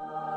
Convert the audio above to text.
you